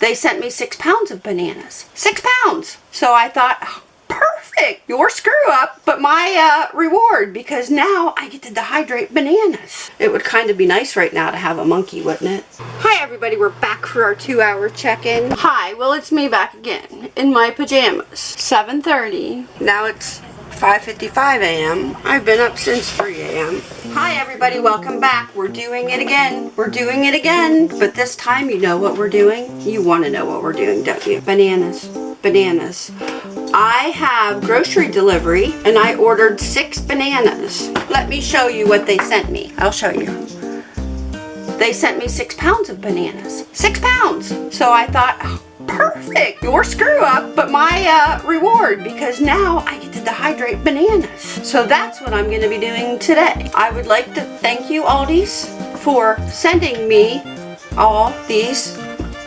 they sent me six pounds of bananas. Six pounds! So I thought, perfect! Your screw up, but my uh, reward because now I get to dehydrate bananas. It would kind of be nice right now to have a monkey, wouldn't it? Hi everybody, we're back for our two hour check-in. Hi, well it's me back again in my pajamas. 7.30. Now it's 5.55 a.m. I've been up since 3 a.m. Hi everybody, welcome back. We're doing it again. We're doing it again. But this time you know what we're doing. You want to know what we're doing, don't you? Bananas. Bananas. I have grocery delivery and I ordered six bananas. Let me show you what they sent me. I'll show you. They sent me six pounds of bananas. Six pounds! So I thought, oh, perfect. Your screw up, but my uh, reward because now I dehydrate bananas. So that's what I'm going to be doing today. I would like to thank you Aldi's for sending me all these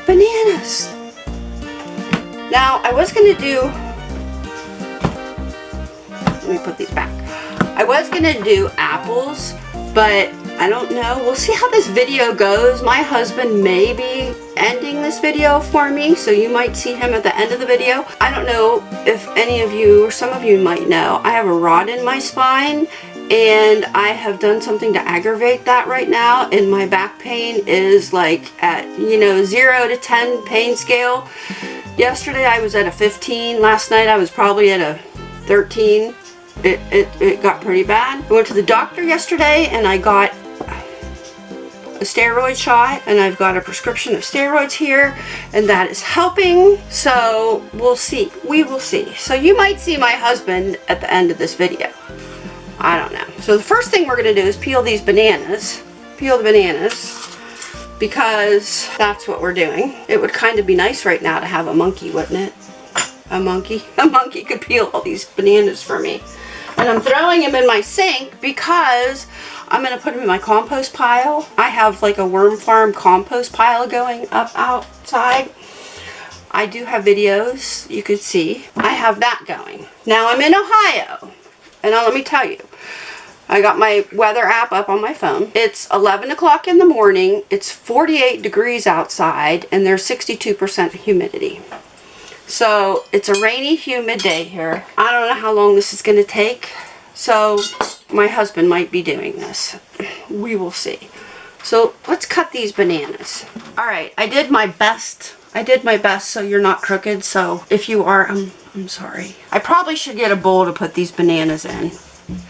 bananas. Now I was going to do, let me put these back. I was going to do apples, but I don't know. We'll see how this video goes. My husband may be ending this video for me, so you might see him at the end of the video. I don't know if any of you or some of you might know. I have a rod in my spine and I have done something to aggravate that right now and my back pain is like at, you know, 0 to 10 pain scale. Yesterday I was at a 15. Last night I was probably at a 13. It, it, it got pretty bad. I went to the doctor yesterday and I got a steroid shot and I've got a prescription of steroids here and that is helping. So we'll see. We will see. So you might see my husband at the end of this video. I don't know. So the first thing we're gonna do is peel these bananas. Peel the bananas because that's what we're doing. It would kind of be nice right now to have a monkey wouldn't it? A monkey? A monkey could peel all these bananas for me and I'm throwing them in my sink because I'm going to put them in my compost pile. I have like a worm farm compost pile going up outside. I do have videos you could see. I have that going. Now I'm in Ohio. And now let me tell you. I got my weather app up on my phone. It's 11 o'clock in the morning. It's 48 degrees outside and there's 62% humidity. So it's a rainy, humid day here. I don't know how long this is going to take. So my husband might be doing this. We will see. So let's cut these bananas. Alright, I did my best. I did my best so you're not crooked. So if you are, I'm, I'm sorry. I probably should get a bowl to put these bananas in.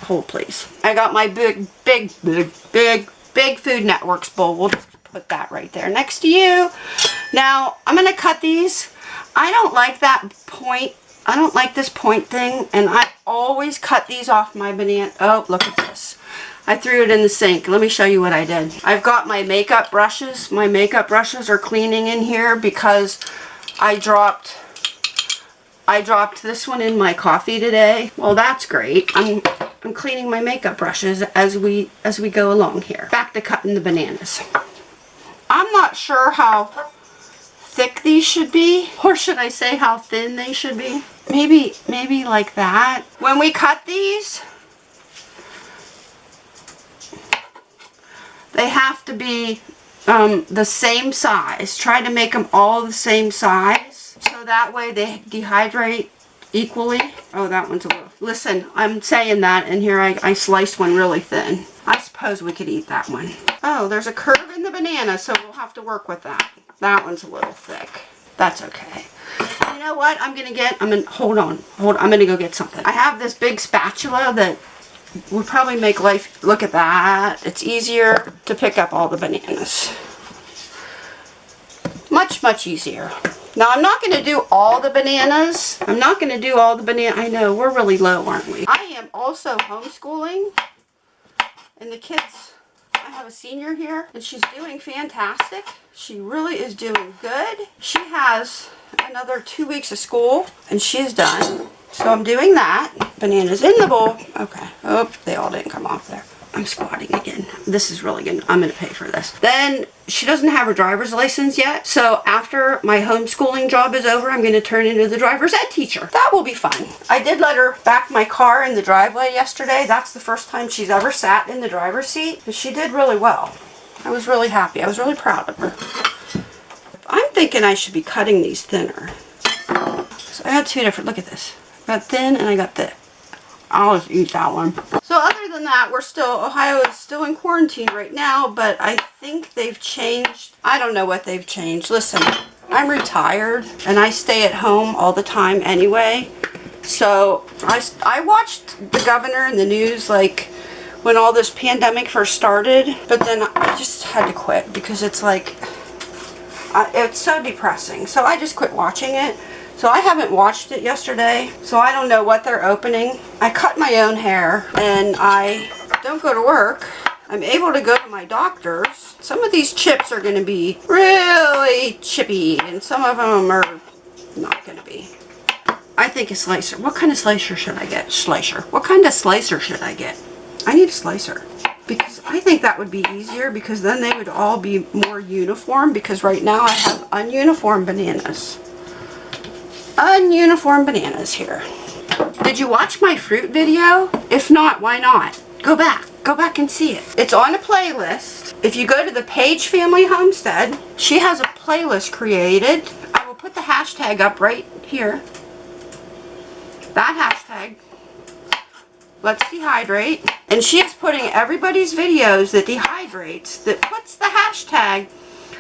Hold please. I got my big, big, big, big, big Food Networks bowl. We'll just put that right there next to you. Now, I'm going to cut these. I don't like that point I don't like this point thing and I always cut these off my banana. Oh, look at this. I threw it in the sink. Let me show you what I did. I've got my makeup brushes. My makeup brushes are cleaning in here because I dropped I dropped this one in my coffee today. Well, that's great. I'm I'm cleaning my makeup brushes as we as we go along here. Back to cutting the bananas. I'm not sure how thick these should be or should I say how thin they should be. Maybe, maybe like that. When we cut these, they have to be um, the same size. Try to make them all the same size. So that way they dehydrate equally. Oh, that one's a little... Listen, I'm saying that, and here I, I sliced one really thin. I suppose we could eat that one. Oh, there's a curve in the banana, so we'll have to work with that. That one's a little thick. That's okay. You know what? I'm gonna get I'm gonna hold on hold I'm gonna go get something. I have this big spatula that would probably make life look at that. It's easier to pick up all the bananas. Much much easier. Now I'm not going to do all the bananas. I'm not going to do all the banana I know we're really low aren't we? I am also homeschooling and the kids have a senior here and she's doing fantastic she really is doing good she has another two weeks of school and she's done. So I'm doing that. Bananas in the bowl. Okay. Oh, they all didn't come off there. I'm squatting again. This is really good. I'm going to pay for this. Then she doesn't have her driver's license yet. So after my homeschooling job is over, I'm going to turn into the driver's ed teacher. That will be fun. I did let her back my car in the driveway yesterday. That's the first time she's ever sat in the driver's seat. But she did really well. I was really happy. I was really proud of her. I'm thinking I should be cutting these thinner. So I got two different, look at this. I got thin and I got thick. I'll just eat that one. So other than that, we're still, Ohio is still in quarantine right now, but I think they've changed. I don't know what they've changed. Listen, I'm retired and I stay at home all the time anyway. So I, I watched the governor and the news like when all this pandemic first started, but then I just had to quit because it's like, uh, it's so depressing. So I just quit watching it. So I haven't watched it yesterday, so I don't know what they're opening. I cut my own hair and I don't go to work. I'm able to go to my doctor's. Some of these chips are going to be really chippy and some of them are not going to be. I think a slicer. What kind of slicer should I get? Slicer. What kind of slicer should I get? I need a slicer because I think that would be easier because then they would all be more uniform because right now I have ununiform bananas ununiform bananas here. Did you watch my fruit video? If not, why not? Go back. Go back and see it. It's on a playlist. If you go to the Page Family Homestead, she has a playlist created. I will put the hashtag up right here. That hashtag. Let's dehydrate. And she is putting everybody's videos that dehydrates, that puts the hashtag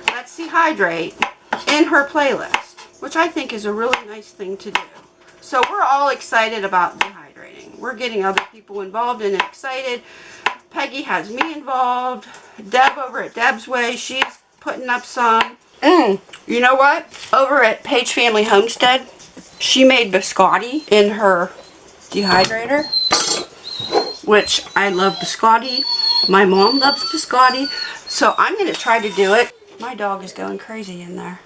Let's Dehydrate in her playlist which I think is a really nice thing to do. So we're all excited about dehydrating. We're getting other people involved and excited. Peggy has me involved. Deb over at Deb's Way, she's putting up some. Mm, you know what? Over at Page Family Homestead, she made biscotti in her dehydrator, which I love biscotti. My mom loves biscotti, so I'm going to try to do it. My dog is going crazy in there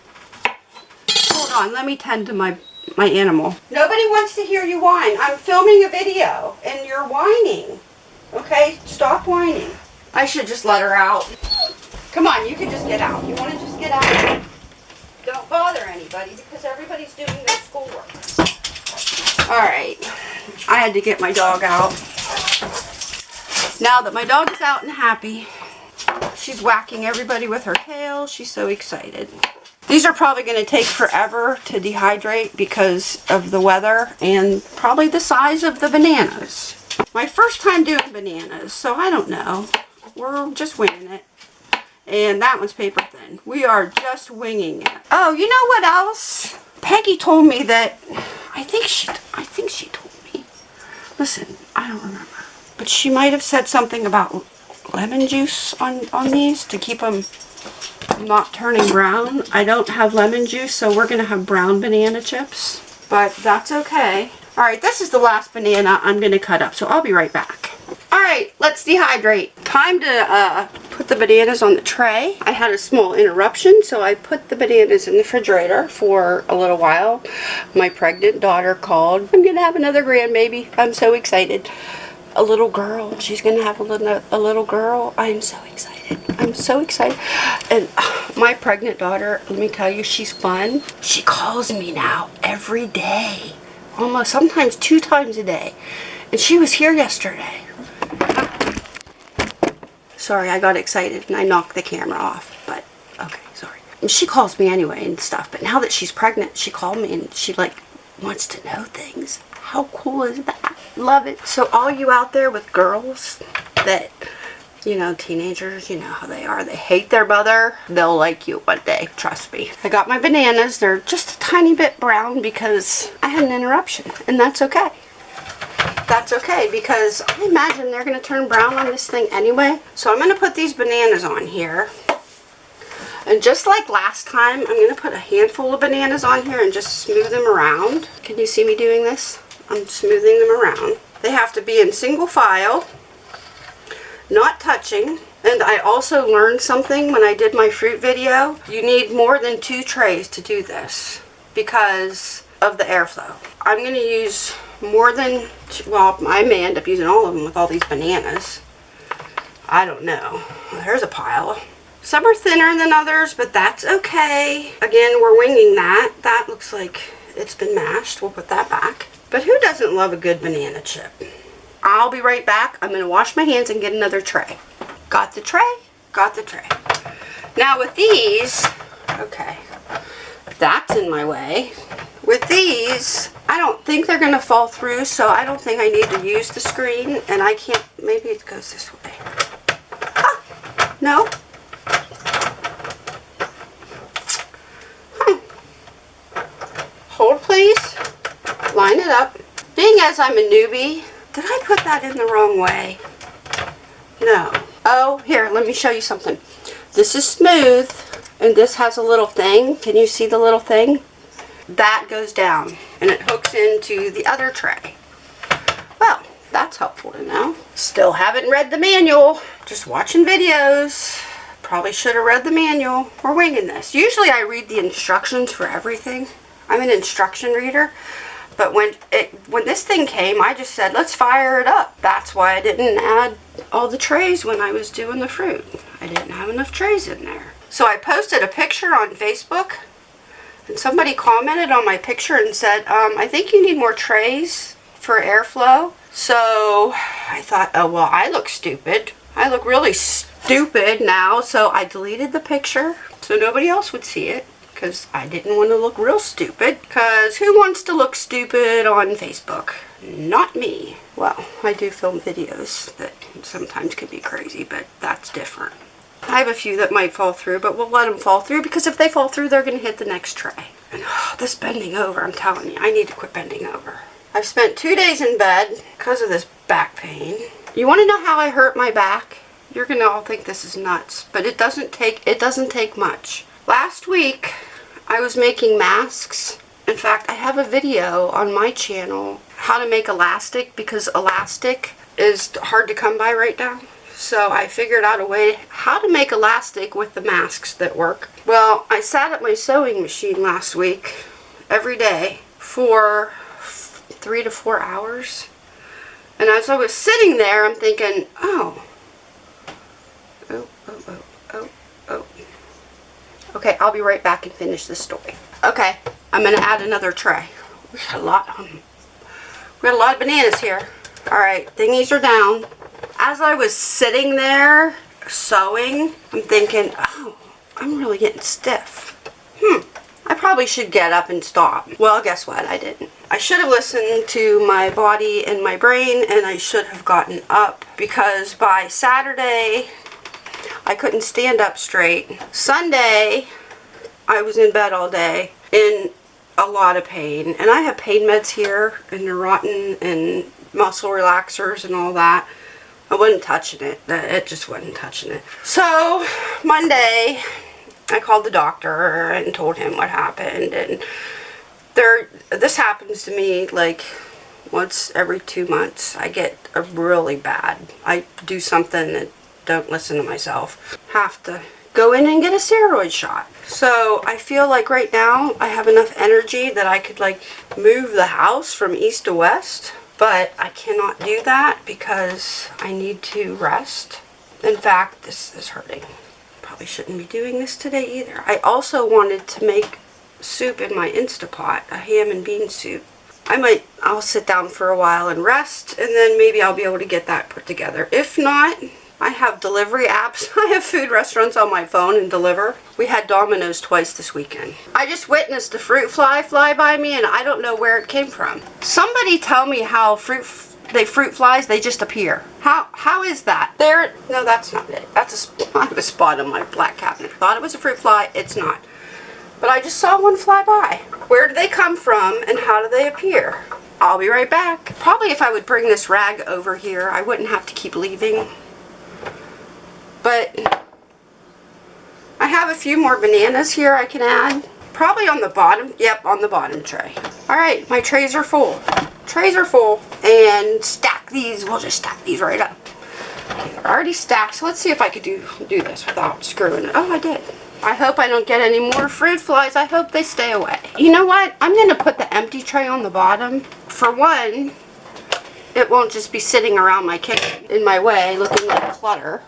on, let me tend to my, my animal. Nobody wants to hear you whine. I'm filming a video and you're whining. Okay, stop whining. I should just let her out. Come on, you can just get out. You want to just get out? Don't bother anybody because everybody's doing their schoolwork. Alright, I had to get my dog out. Now that my dog is out and happy, she's whacking everybody with her tail. She's so excited. These are probably going to take forever to dehydrate because of the weather and probably the size of the bananas. My first time doing bananas, so I don't know. We're just winging it. And that one's paper thin. We are just winging it. Oh, you know what else? Peggy told me that, I think she, I think she told me. Listen, I don't remember. But she might have said something about lemon juice on, on these to keep them not turning brown. I don't have lemon juice, so we're going to have brown banana chips. But that's okay. Alright, this is the last banana I'm going to cut up, so I'll be right back. Alright, let's dehydrate. Time to uh, put the bananas on the tray. I had a small interruption, so I put the bananas in the refrigerator for a little while. My pregnant daughter called. I'm going to have another grandbaby. I'm so excited. A little girl. She's going to have a little, a little girl. I am so excited. I'm so excited. And my pregnant daughter, let me tell you, she's fun. She calls me now every day. Almost, sometimes two times a day. And she was here yesterday. Sorry, I got excited and I knocked the camera off. But, okay, sorry. And she calls me anyway and stuff. But now that she's pregnant, she called me and she, like, wants to know things. How cool is that? Love it. So all you out there with girls that you know, teenagers, you know how they are. They hate their mother. They'll like you one day, trust me. I got my bananas. They're just a tiny bit brown because I had an interruption, and that's okay. That's okay because I imagine they're going to turn brown on this thing anyway. So I'm going to put these bananas on here. And just like last time, I'm going to put a handful of bananas on here and just smooth them around. Can you see me doing this? I'm smoothing them around. They have to be in single file not touching. And I also learned something when I did my fruit video. You need more than two trays to do this because of the airflow. I'm going to use more than, well, I may end up using all of them with all these bananas. I don't know. There's a pile. Some are thinner than others, but that's okay. Again, we're winging that. That looks like it's been mashed. We'll put that back. But who doesn't love a good banana chip? I'll be right back. I'm going to wash my hands and get another tray. Got the tray? Got the tray. Now with these, okay, That's in my way. With these, I don't think they're going to fall through, so I don't think I need to use the screen, and I can't, maybe it goes this way. Ah, no? Hmm. Hold please. Line it up. As I'm a newbie, did I put that in the wrong way? No. Oh, here, let me show you something. This is smooth, and this has a little thing. Can you see the little thing? That goes down, and it hooks into the other tray. Well, that's helpful to know. Still haven't read the manual. Just watching videos. Probably should have read the manual. We're winging this. Usually I read the instructions for everything. I'm an instruction reader. But when it when this thing came, I just said, let's fire it up. That's why I didn't add all the trays when I was doing the fruit. I didn't have enough trays in there. So I posted a picture on Facebook and somebody commented on my picture and said, um, I think you need more trays for airflow. So I thought, oh, well, I look stupid. I look really stupid now. So I deleted the picture so nobody else would see it because I didn't want to look real stupid. Because who wants to look stupid on Facebook? Not me. Well, I do film videos that sometimes can be crazy, but that's different. I have a few that might fall through, but we'll let them fall through because if they fall through, they're going to hit the next tray. And oh, this bending over, I'm telling you, I need to quit bending over. I've spent two days in bed because of this back pain. You want to know how I hurt my back? You're going to all think this is nuts, but it doesn't take it doesn't take much. Last week, I was making masks. In fact, I have a video on my channel how to make elastic because elastic is hard to come by right now. So I figured out a way how to make elastic with the masks that work. Well, I sat at my sewing machine last week every day for three to four hours. And as I was sitting there, I'm thinking, oh, oh, oh, oh. Okay, I'll be right back and finish this story. Okay, I'm going to add another tray. We got a lot um, We got a lot of bananas here. Alright, thingies are down. As I was sitting there sewing, I'm thinking, oh, I'm really getting stiff. Hmm, I probably should get up and stop. Well, guess what? I didn't. I should have listened to my body and my brain and I should have gotten up because by Saturday I couldn't stand up straight. Sunday, I was in bed all day in a lot of pain. And I have pain meds here and Neurontin and muscle relaxers and all that. I wasn't touching it. It just wasn't touching it. So, Monday, I called the doctor and told him what happened. And there, this happens to me like once every two months. I get a really bad. I do something that don't listen to myself. Have to go in and get a steroid shot. So I feel like right now I have enough energy that I could like move the house from east to west. But I cannot do that because I need to rest. In fact, this is hurting. Probably shouldn't be doing this today either. I also wanted to make soup in my Instapot, a ham and bean soup. I might, I'll sit down for a while and rest and then maybe I'll be able to get that put together. If not, I have delivery apps. I have food restaurants on my phone and deliver. We had Domino's twice this weekend. I just witnessed a fruit fly fly by me and I don't know where it came from. Somebody tell me how fruit they fruit flies, they just appear. How how is that? There, no, that's not it. That's a, I have a spot on my black cabinet. Thought it was a fruit fly. It's not. But I just saw one fly by. Where do they come from and how do they appear? I'll be right back. Probably if I would bring this rag over here, I wouldn't have to keep leaving. But I have a few more bananas here I can add. Probably on the bottom. Yep, on the bottom tray. Alright, my trays are full. Trays are full. And stack these. We'll just stack these right up. Okay, they're already stacked. So let's see if I could do, do this without screwing it. Oh, I did. I hope I don't get any more fruit flies. I hope they stay away. You know what? I'm going to put the empty tray on the bottom. For one, it won't just be sitting around my kitchen in my way looking like clutter.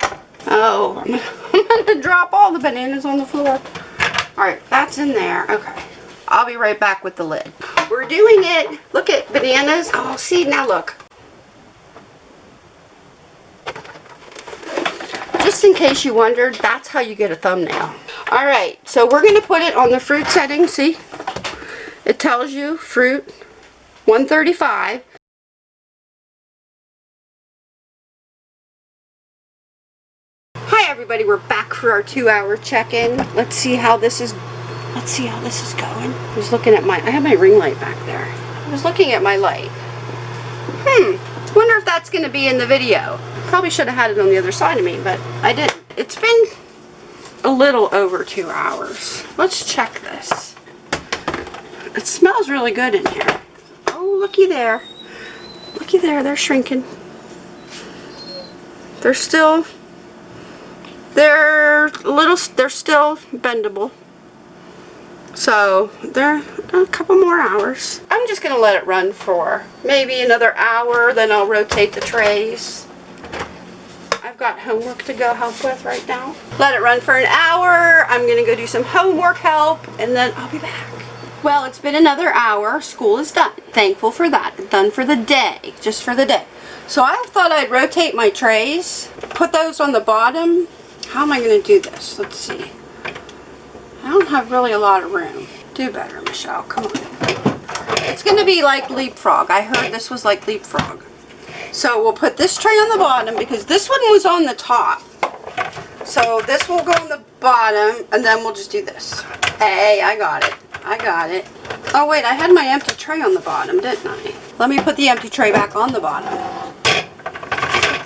Oh, I'm going to drop all the bananas on the floor. Alright, that's in there. Okay. I'll be right back with the lid. We're doing it. Look at bananas. Oh, see, now look. Just in case you wondered, that's how you get a thumbnail. All right, so we're gonna put it on the fruit setting, see? It tells you fruit 135. Hi everybody, we're back for our two hour check-in. Let's see how this is, let's see how this is going. I was looking at my, I have my ring light back there. I was looking at my light. Hmm, wonder if that's gonna be in the video. Probably should have had it on the other side of me, but I didn't. It's been a little over two hours. Let's check this. It smells really good in here. Oh, looky there. Looky there, they're shrinking. They're still, they're little, they're still bendable. So, they're a couple more hours. I'm just going to let it run for maybe another hour, then I'll rotate the trays. I've got homework to go help with right now. Let it run for an hour. I'm going to go do some homework help, and then I'll be back. Well, it's been another hour. School is done. Thankful for that. Done for the day. Just for the day. So I thought I'd rotate my trays. Put those on the bottom. How am I going to do this? Let's see. I don't have really a lot of room. Do better, Michelle. Come on. It's going to be like leapfrog. I heard this was like leapfrog. So we'll put this tray on the bottom because this one was on the top. So this will go on the bottom and then we'll just do this. Hey, I got it. I got it. Oh wait, I had my empty tray on the bottom, didn't I? Let me put the empty tray back on the bottom.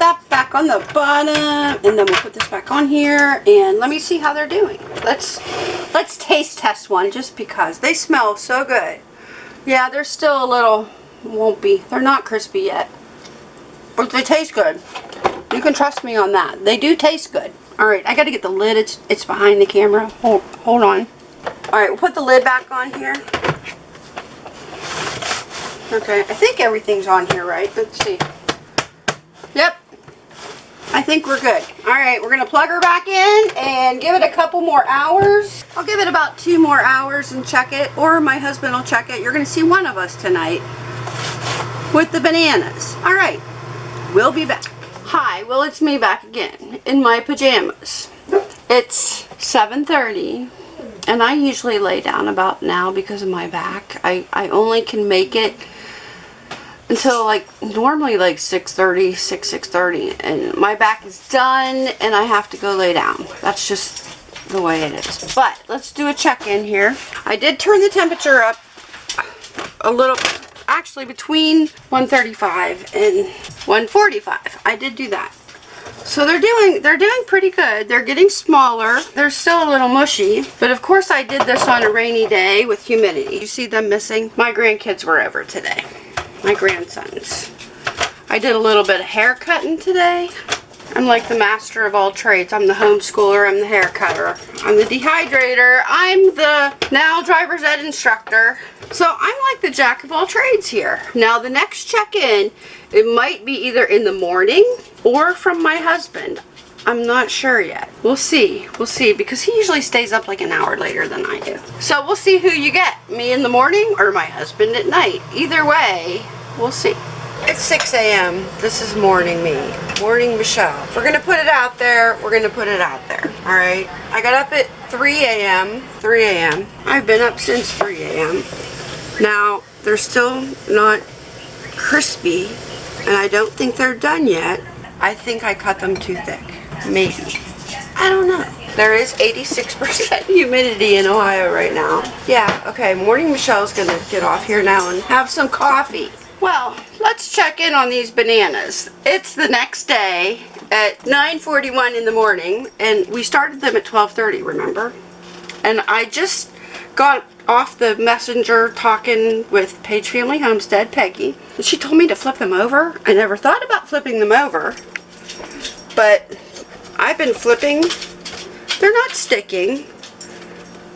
That back on the bottom, and then we'll put this back on here, and let me see how they're doing. Let's let's taste test one just because they smell so good. Yeah, they're still a little won't be. They're not crispy yet, but they taste good. You can trust me on that. They do taste good. All right, I got to get the lid. It's it's behind the camera. Hold hold on. All right, we'll put the lid back on here. Okay, I think everything's on here, right? Let's see. I think we're good. All right, we're to plug her back in and give it a couple more hours. I'll give it about two more hours and check it, or my husband will check it. You're to see one of us tonight with the bananas. All right, we'll be back. Hi, well, it's me back again in my pajamas. It's 7.30 and I usually lay down about now because of my back. I, I only can make it until like normally like 6.30, 6, 6.30 and my back is done and I have to go lay down. That's just the way it is. But let's do a check-in here. I did turn the temperature up a little, actually between 135 and 145. I did do that. So they're doing they're doing pretty good. They're getting smaller. They're still a little mushy. But of course I did this on a rainy day with humidity. You see them missing? My grandkids were over today. My grandsons. I did a little bit of hair cutting today. I'm like the master of all trades. I'm the homeschooler. I'm the hair cutter. I'm the dehydrator. I'm the now driver's ed instructor. So I'm like the jack of all trades here. Now the next check-in, it might be either in the morning or from my husband. I'm not sure yet. We'll see. We'll see because he usually stays up like an hour later than I do. So we'll see who you get. Me in the morning or my husband at night. Either way, we'll see. It's 6 a.m. This is morning me. Morning Michelle. We're going to put it out there, we're going to put it out there. Alright? I got up at 3 a.m. 3 a.m. I've been up since 3 a.m. Now, they're still not crispy, and I don't think they're done yet. I think I cut them too thick. Maybe. I don't know. There is 86% humidity in Ohio right now. Yeah, okay, Morning Michelle's gonna get off here now and have some coffee. Well, let's check in on these bananas. It's the next day at 9.41 in the morning, and we started them at 12.30, remember? And I just got off the messenger talking with Page Family Homestead, Peggy. And she told me to flip them over. I never thought about flipping them over, but I've been flipping. They're not sticking,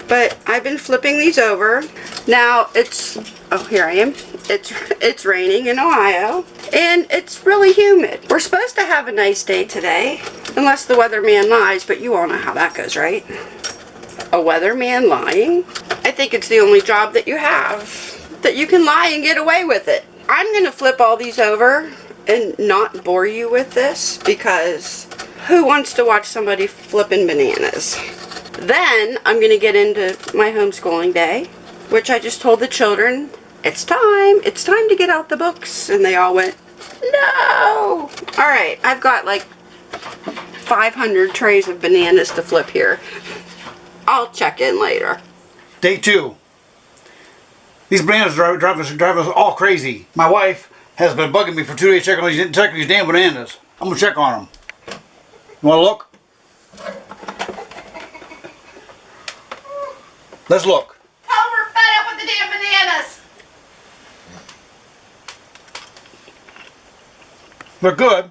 but I've been flipping these over. Now it's, oh here I am. It's, it's raining in Ohio and it's really humid. We're supposed to have a nice day today, unless the weatherman lies, but you all know how that goes, right? A weatherman lying? I think it's the only job that you have that you can lie and get away with it. I'm going to flip all these over and not bore you with this because who wants to watch somebody flipping bananas? Then I'm going to get into my homeschooling day, which I just told the children, it's time, it's time to get out the books. And they all went, no. All right, I've got like 500 trays of bananas to flip here. I'll check in later. Day two. These bananas drive, drive, us, us all crazy. My wife has been bugging me for two days checking on these, checking these damn bananas. I'm gonna check on them. You wanna look? Let's look. Tell them we're fed up with the damn bananas. They're good,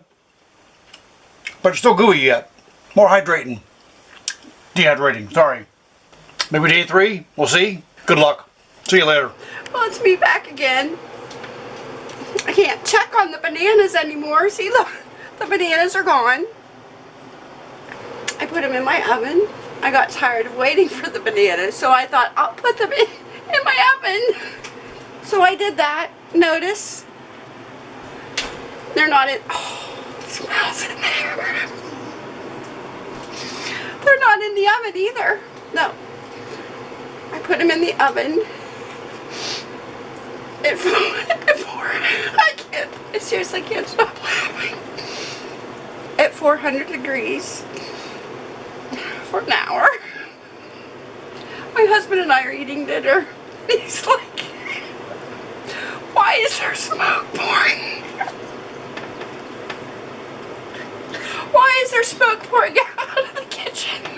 but it's still gooey yet. More hydrating. Dehydrating, sorry. Maybe day three, we'll see. Good luck. See you later. Well, it's me back again. I can't check on the bananas anymore. See, look, the bananas are gone. I put them in my oven. I got tired of waiting for the bananas, so I thought I'll put them in, in my oven. So I did that. Notice, they're not in, oh, it smells in there. They're not in the oven either. No. I put them in the oven. It, it I can't, I seriously can't stop laughing. At 400 degrees for an hour. My husband and I are eating dinner. He's like, why is there smoke pouring? Why is there smoke pouring out of the kitchen?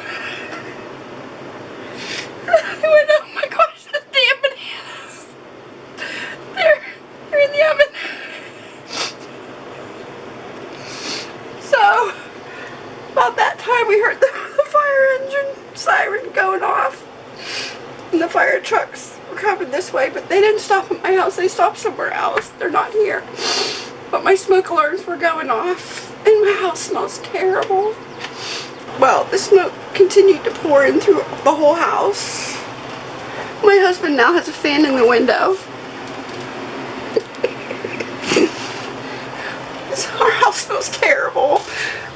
I went, oh my gosh, the damn bananas. They're, they're in the oven. So, about that time we heard the, the fire engine siren going off. And the fire trucks were coming this way, but they didn't stop at my house. They stopped somewhere else. They're not here. But my smoke alarms were going off. And my house smells terrible. Well, the smoke continued to pour in through the whole house. My husband now has a fan in the window. Our house smells terrible.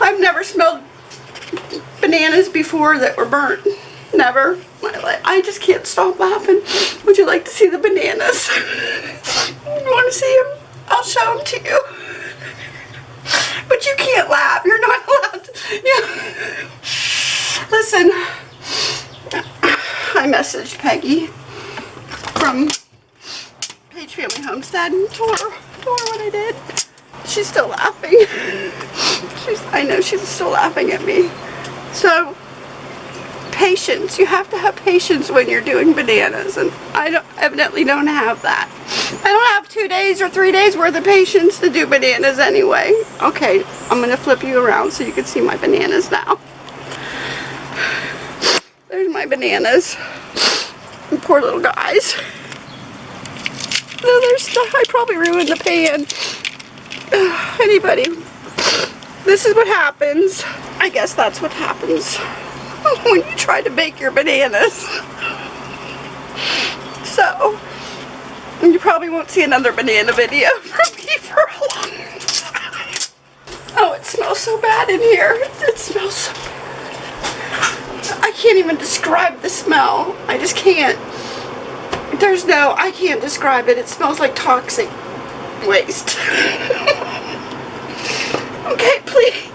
I've never smelled bananas before that were burnt. Never. I just can't stop laughing. Would you like to see the bananas? you want to see them? I'll show them to you. But you can't laugh. You're not allowed. Yeah. Listen, I messaged Peggy from Page Family Homestead and told her, told her what I did. She's still laughing. She's, I know she's still laughing at me. So, patience. You have to have patience when you're doing bananas, and I don't, evidently don't have that. I don't have two days or three days worth of patience to do bananas anyway. Okay, I'm going to flip you around so you can see my bananas now. There's my bananas. Poor little guys. No, there's stuff. I probably ruined the pan. Anybody, this is what happens. I guess that's what happens when you try to bake your bananas. So, you probably won't see another banana video from me for a long time. Oh, it smells so bad in here. It smells so bad. I can't even describe the smell. I just can't. There's no, I can't describe it. It smells like toxic waste. okay, please,